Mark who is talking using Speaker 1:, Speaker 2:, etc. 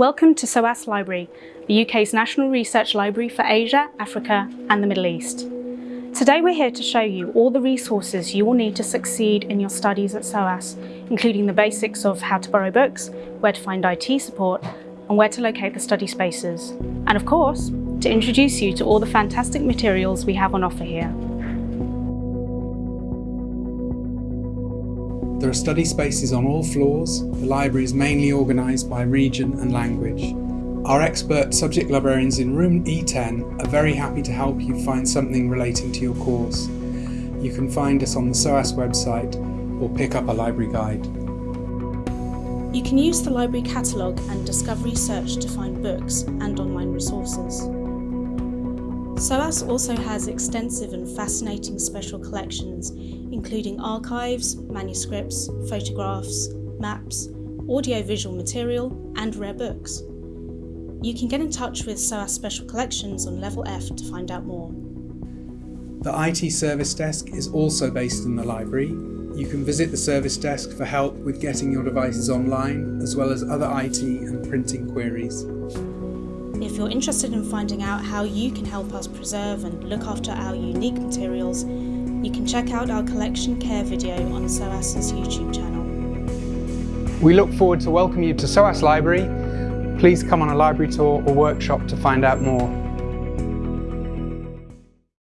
Speaker 1: Welcome to SOAS Library, the UK's national research library for Asia, Africa and the Middle East. Today we're here to show you all the resources you will need to succeed in your studies at SOAS, including the basics of how to borrow books, where to find IT support and where to locate the study spaces. And of course, to introduce you to all the fantastic materials we have on offer here.
Speaker 2: There are study spaces on all floors. The library is mainly organised by region and language. Our expert subject librarians in room E10 are very happy to help you find something relating to your course. You can find us on the SOAS website or pick up a library guide.
Speaker 1: You can use the library catalogue and discovery search to find books and online resources. SOAS also has extensive and fascinating special collections, including archives, manuscripts, photographs, maps, audio-visual material and rare books. You can get in touch with SOAS Special Collections on Level F to find out more.
Speaker 2: The IT Service Desk is also based in the library. You can visit the service desk for help with getting your devices online, as well as other IT and printing queries.
Speaker 1: If you're interested in finding out how you can help us preserve and look after our unique materials, you can check out our collection care video on SOAS's YouTube channel.
Speaker 2: We look forward to welcoming you to SOAS Library. Please come on a library tour or workshop to find out more.